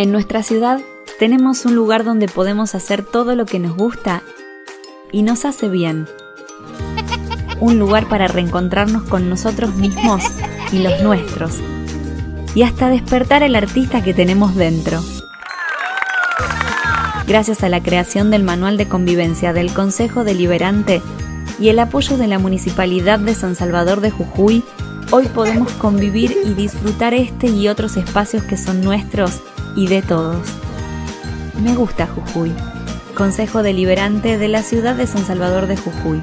En nuestra ciudad tenemos un lugar donde podemos hacer todo lo que nos gusta y nos hace bien. Un lugar para reencontrarnos con nosotros mismos y los nuestros. Y hasta despertar el artista que tenemos dentro. Gracias a la creación del Manual de Convivencia del Consejo Deliberante y el apoyo de la Municipalidad de San Salvador de Jujuy, hoy podemos convivir y disfrutar este y otros espacios que son nuestros y de todos. Me gusta Jujuy, Consejo Deliberante de la ciudad de San Salvador de Jujuy.